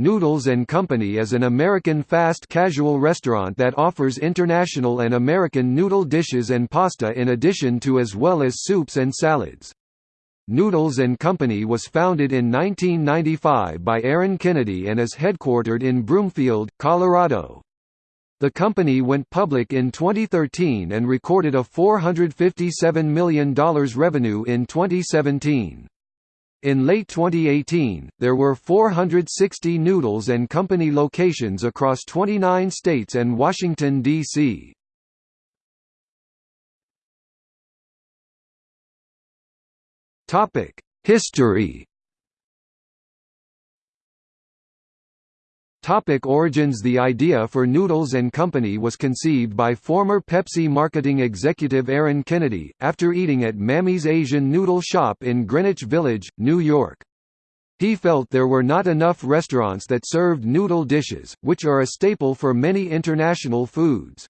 Noodles & Company is an American fast casual restaurant that offers international and American noodle dishes and pasta in addition to as well as soups and salads. Noodles & Company was founded in 1995 by Aaron Kennedy and is headquartered in Broomfield, Colorado. The company went public in 2013 and recorded a $457 million revenue in 2017. In late 2018, there were 460 Noodles & Company locations across 29 states and Washington, D.C. History Topic origins The idea for Noodles & Company was conceived by former Pepsi marketing executive Aaron Kennedy, after eating at Mammy's Asian Noodle Shop in Greenwich Village, New York. He felt there were not enough restaurants that served noodle dishes, which are a staple for many international foods.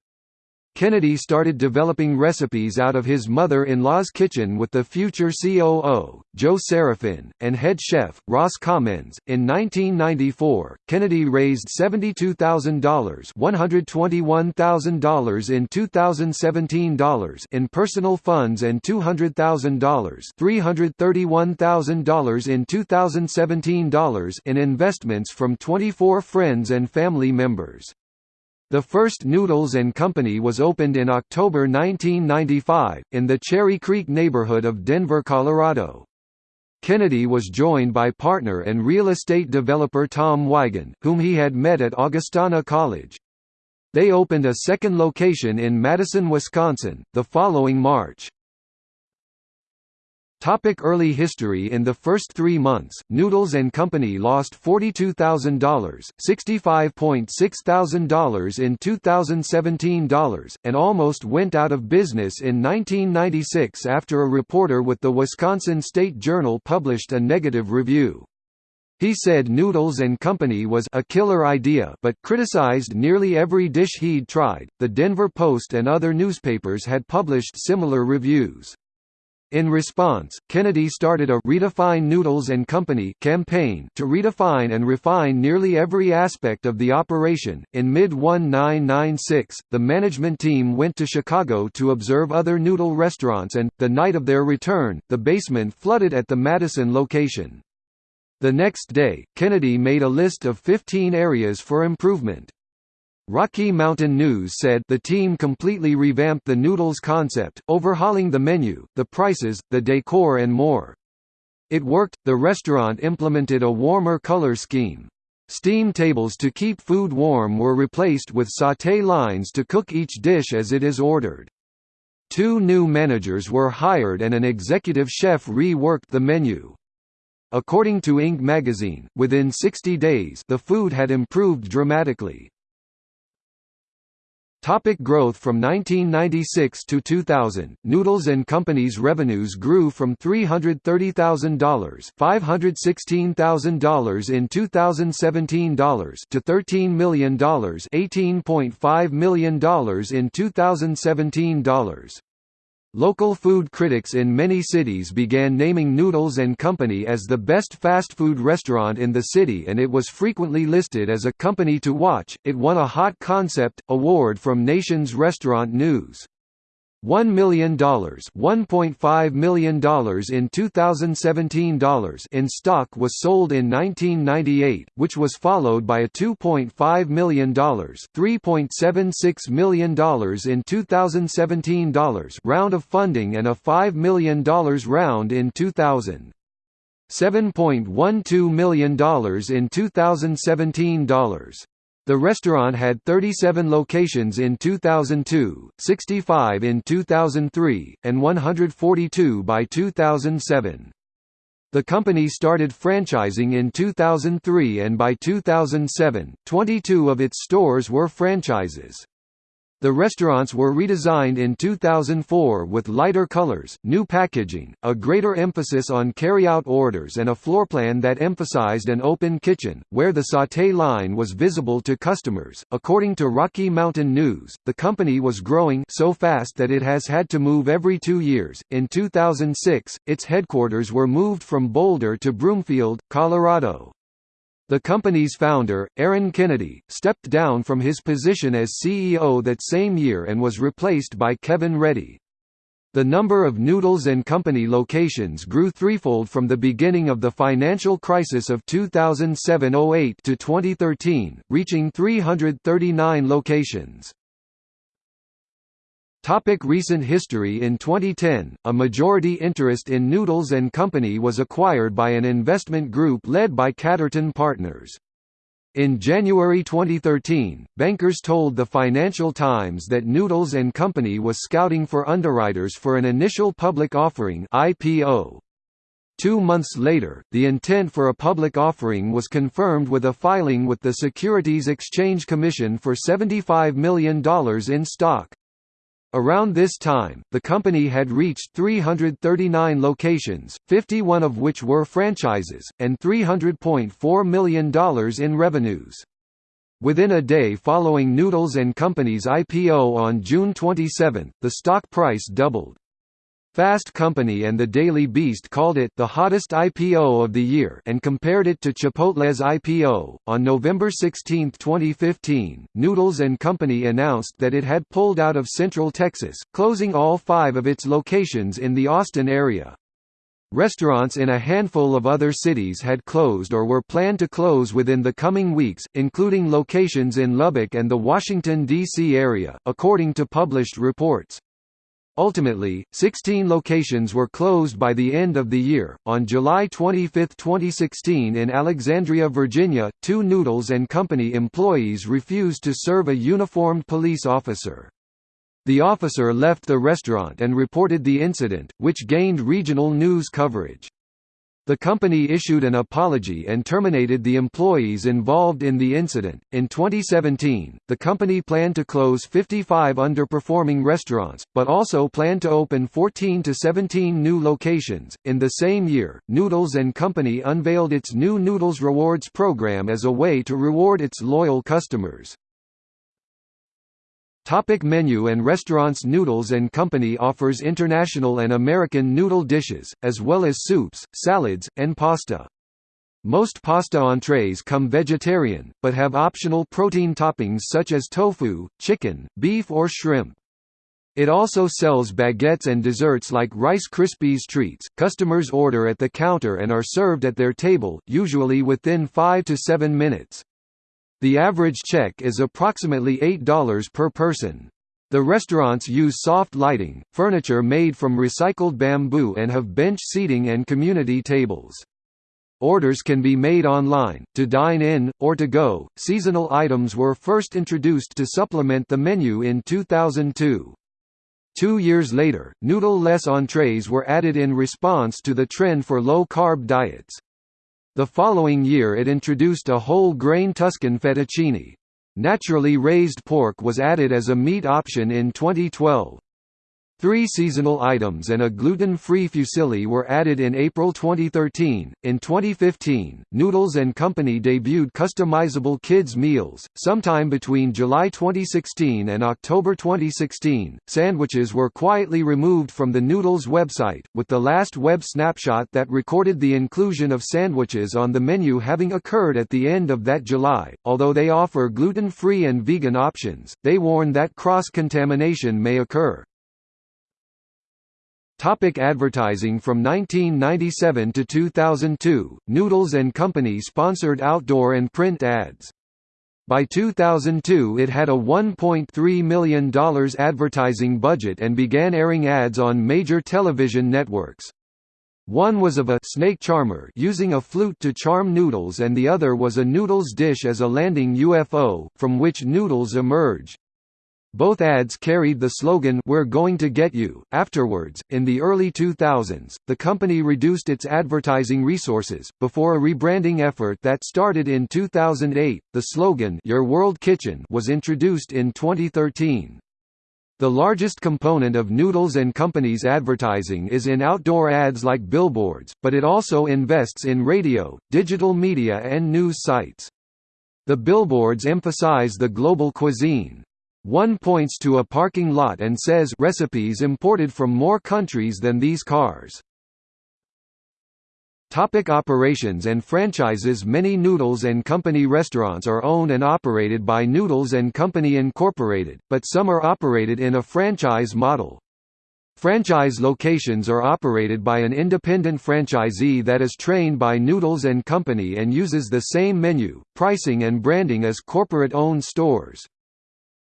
Kennedy started developing recipes out of his mother-in-law's kitchen with the future COO, Joe Serafin, and head chef, Ross Commons. In 1994, Kennedy raised $72,000 $121,000 in 2017 dollars in personal funds and $200,000 $331,000 in 2017 dollars in investments from 24 friends and family members. The first Noodles & Company was opened in October 1995, in the Cherry Creek neighborhood of Denver, Colorado. Kennedy was joined by partner and real estate developer Tom Wigan, whom he had met at Augustana College. They opened a second location in Madison, Wisconsin, the following March. Topic early history In the first three months, Noodles & Company lost $42,000, $65.6 thousand in 2017 dollars, and almost went out of business in 1996 after a reporter with the Wisconsin State Journal published a negative review. He said Noodles & Company was a killer idea but criticized nearly every dish he'd tried. The Denver Post and other newspapers had published similar reviews. In response, Kennedy started a Redefine Noodles and Company campaign to redefine and refine nearly every aspect of the operation. In mid 1996, the management team went to Chicago to observe other noodle restaurants and, the night of their return, the basement flooded at the Madison location. The next day, Kennedy made a list of 15 areas for improvement. Rocky Mountain News said the team completely revamped the noodles concept, overhauling the menu, the prices, the decor and more. It worked, the restaurant implemented a warmer color scheme. Steam tables to keep food warm were replaced with sauté lines to cook each dish as it is ordered. Two new managers were hired and an executive chef reworked the menu. According to Inc. magazine, within 60 days the food had improved dramatically. Topic growth From 1996 to 2000, Noodles & Company's revenues grew from $330,000 $516,000 in 2017 dollars to $13 million $18.5 million in 2017 dollars. Local food critics in many cities began naming Noodles & Company as the best fast food restaurant in the city and it was frequently listed as a company to watch. It won a Hot Concept award from Nation's Restaurant News. $1 million $1.5 million in 2017 dollars in stock was sold in 1998, which was followed by a $2.5 million $3.76 million in 2017 dollars round of funding and a $5 million round in 2000. $7.12 million in 2017 dollars. The restaurant had 37 locations in 2002, 65 in 2003, and 142 by 2007. The company started franchising in 2003 and by 2007, 22 of its stores were franchises. The restaurants were redesigned in 2004 with lighter colors, new packaging, a greater emphasis on carry-out orders and a floor plan that emphasized an open kitchen, where the sauté line was visible to customers. According to Rocky Mountain News, the company was growing so fast that it has had to move every two years. In 2006, its headquarters were moved from Boulder to Broomfield, Colorado. The company's founder, Aaron Kennedy, stepped down from his position as CEO that same year and was replaced by Kevin Reddy. The number of Noodles & Company locations grew threefold from the beginning of the financial crisis of 2007–08 to 2013, reaching 339 locations. Topic recent history In 2010, a majority interest in Noodles & Company was acquired by an investment group led by Catterton Partners. In January 2013, bankers told the Financial Times that Noodles & Company was scouting for underwriters for an initial public offering IPO. Two months later, the intent for a public offering was confirmed with a filing with the Securities Exchange Commission for $75 million in stock. Around this time, the company had reached 339 locations, 51 of which were franchises, and $300.4 million in revenues. Within a day following Noodles & Company's IPO on June 27, the stock price doubled. Fast Company and the Daily Beast called it the hottest IPO of the year and compared it to Chipotle's IPO. On November 16, 2015, Noodles and Company announced that it had pulled out of Central Texas, closing all five of its locations in the Austin area. Restaurants in a handful of other cities had closed or were planned to close within the coming weeks, including locations in Lubbock and the Washington, D.C. area, according to published reports. Ultimately, 16 locations were closed by the end of the year. On July 25, 2016, in Alexandria, Virginia, two Noodles and Company employees refused to serve a uniformed police officer. The officer left the restaurant and reported the incident, which gained regional news coverage. The company issued an apology and terminated the employees involved in the incident. In 2017, the company planned to close 55 underperforming restaurants, but also planned to open 14 to 17 new locations. In the same year, Noodles and Company unveiled its new Noodles Rewards program as a way to reward its loyal customers. Topic menu and restaurants Noodles & Company offers international and American noodle dishes, as well as soups, salads, and pasta. Most pasta entrees come vegetarian, but have optional protein toppings such as tofu, chicken, beef or shrimp. It also sells baguettes and desserts like Rice Krispies treats. Customers order at the counter and are served at their table, usually within 5 to 7 minutes. The average check is approximately $8 per person. The restaurants use soft lighting, furniture made from recycled bamboo and have bench seating and community tables. Orders can be made online, to dine in, or to go. Seasonal items were first introduced to supplement the menu in 2002. Two years later, noodle-less entrees were added in response to the trend for low-carb diets. The following year it introduced a whole grain Tuscan fettuccine. Naturally raised pork was added as a meat option in 2012. Three seasonal items and a gluten-free fusilli were added in April 2013. In 2015, Noodles and Company debuted customizable kids meals. Sometime between July 2016 and October 2016, sandwiches were quietly removed from the Noodles website, with the last web snapshot that recorded the inclusion of sandwiches on the menu having occurred at the end of that July. Although they offer gluten-free and vegan options, they warn that cross-contamination may occur. Topic advertising From 1997 to 2002, Noodles & Company sponsored outdoor and print ads. By 2002 it had a $1.3 million advertising budget and began airing ads on major television networks. One was of a snake charmer using a flute to charm noodles and the other was a noodles dish as a landing UFO, from which noodles emerge. Both ads carried the slogan We're going to get you. Afterwards, in the early 2000s, the company reduced its advertising resources before a rebranding effort that started in 2008. The slogan Your World Kitchen was introduced in 2013. The largest component of Noodles and Company's advertising is in outdoor ads like billboards, but it also invests in radio, digital media and news sites. The billboards emphasize the global cuisine, one points to a parking lot and says recipes imported from more countries than these cars. Topic operations and franchises Many Noodles & Company restaurants are owned and operated by Noodles & Company Incorporated, but some are operated in a franchise model. Franchise locations are operated by an independent franchisee that is trained by Noodles & Company and uses the same menu, pricing and branding as corporate-owned stores.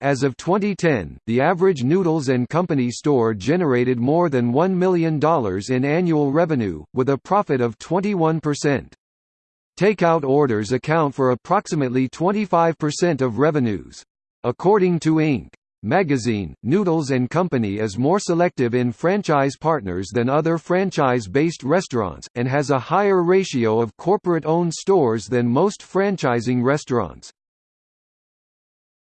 As of 2010, the average Noodles & Company store generated more than $1 million in annual revenue, with a profit of 21%. Takeout orders account for approximately 25% of revenues. According to Inc. magazine, Noodles & Company is more selective in franchise partners than other franchise-based restaurants, and has a higher ratio of corporate-owned stores than most franchising restaurants.